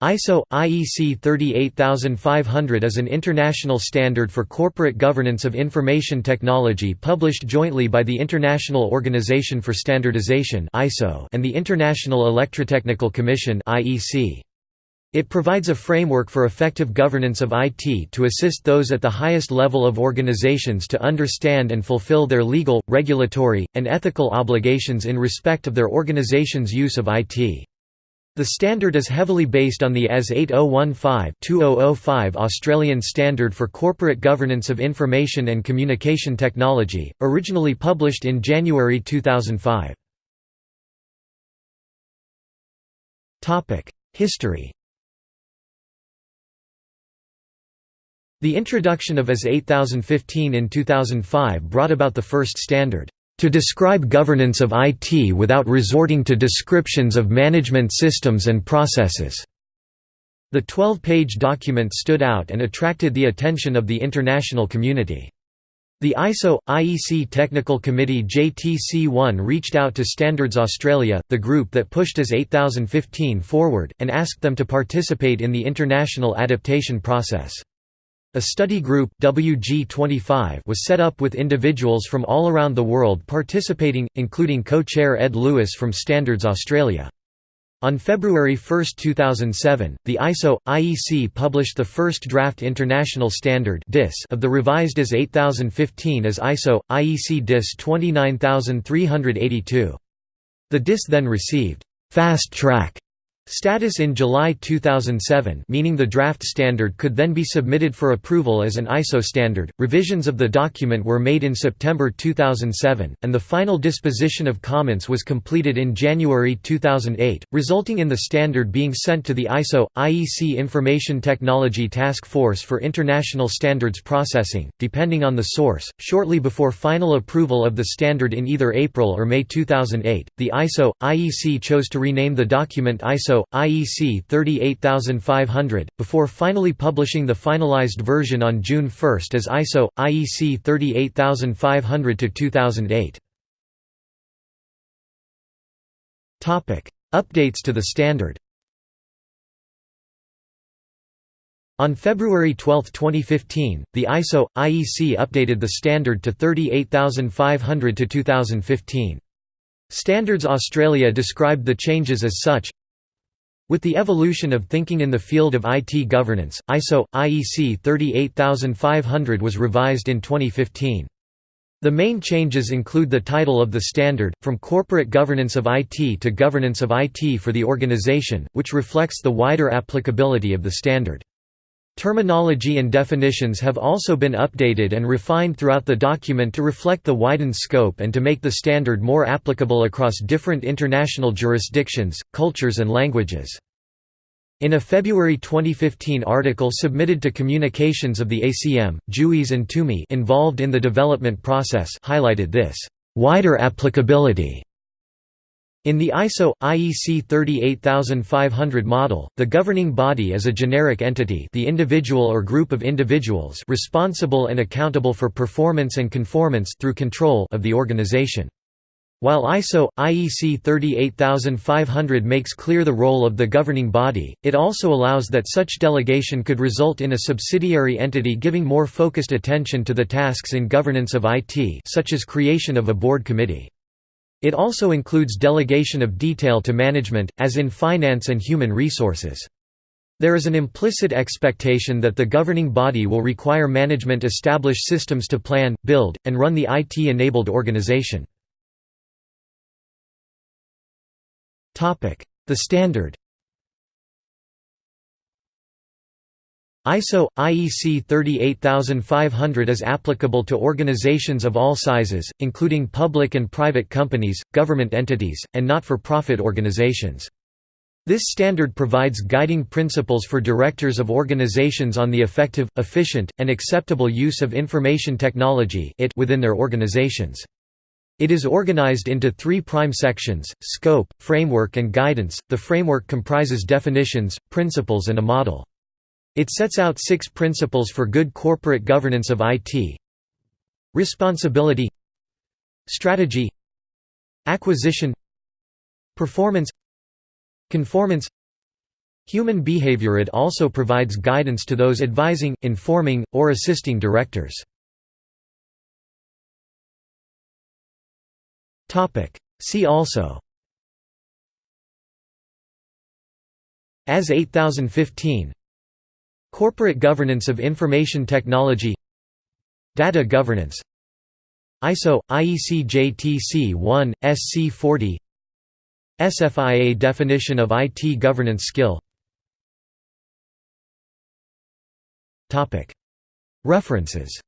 ISO IEC 38500 is an international standard for corporate governance of information technology published jointly by the International Organization for Standardization (ISO) and the International Electrotechnical Commission (IEC). It provides a framework for effective governance of IT to assist those at the highest level of organizations to understand and fulfill their legal, regulatory, and ethical obligations in respect of their organization's use of IT. The standard is heavily based on the AS 8015-2005 Australian Standard for Corporate Governance of Information and Communication Technology, originally published in January 2005. History The introduction of AS 8015 in 2005 brought about the first standard to describe governance of IT without resorting to descriptions of management systems and processes." The 12-page document stood out and attracted the attention of the international community. The ISO IEC Technical Committee JTC1 reached out to Standards Australia, the group that pushed AS 8015 forward, and asked them to participate in the international adaptation process. A study group WG25 was set up with individuals from all around the world participating, including co-chair Ed Lewis from Standards Australia. On February 1, 2007, the ISO IEC published the first draft international standard DIS of the revised AS 8015 as ISO IEC DIS 29382. The DIS then received fast track Status in July 2007 meaning the draft standard could then be submitted for approval as an ISO standard. Revisions of the document were made in September 2007, and the final disposition of comments was completed in January 2008, resulting in the standard being sent to the ISO IEC Information Technology Task Force for International Standards Processing, depending on the source. Shortly before final approval of the standard in either April or May 2008, the ISO IEC chose to rename the document ISO IEC 38500, before finally publishing the finalized version on June 1 as ISO IEC 38500-2008. Topic: Updates to the standard. On February 12, 2015, the ISO IEC updated the standard to 38500 to 2015. Standards Australia described the changes as such with the evolution of thinking in the field of IT governance, ISO IEC 38500 was revised in 2015. The main changes include the title of the standard, from Corporate Governance of IT to Governance of IT for the Organization, which reflects the wider applicability of the standard. Terminology and definitions have also been updated and refined throughout the document to reflect the widened scope and to make the standard more applicable across different international jurisdictions, cultures and languages. In a February 2015 article submitted to Communications of the ACM, Juiz and Toomey involved in the development process highlighted this wider applicability in the ISO IEC 38500 model, the governing body is a generic entity, the individual or group of individuals responsible and accountable for performance and conformance through control of the organization. While ISO IEC 38500 makes clear the role of the governing body, it also allows that such delegation could result in a subsidiary entity giving more focused attention to the tasks in governance of IT, such as creation of a board committee. It also includes delegation of detail to management, as in finance and human resources. There is an implicit expectation that the governing body will require management establish systems to plan, build, and run the IT-enabled organization. The standard ISO IEC 38500 is applicable to organizations of all sizes, including public and private companies, government entities, and not-for-profit organizations. This standard provides guiding principles for directors of organizations on the effective, efficient, and acceptable use of information technology within their organizations. It is organized into three prime sections, scope, framework and guidance. The framework comprises definitions, principles and a model. It sets out six principles for good corporate governance of IT Responsibility. Strategy. Acquisition. Performance. Conformance. Human behavior. It also provides guidance to those advising, informing, or assisting directors. See also. AS 8015 Corporate Governance of Information Technology. Data Governance. ISO IEC JTC 1 SC 40 SFIA definition of IT governance skill. References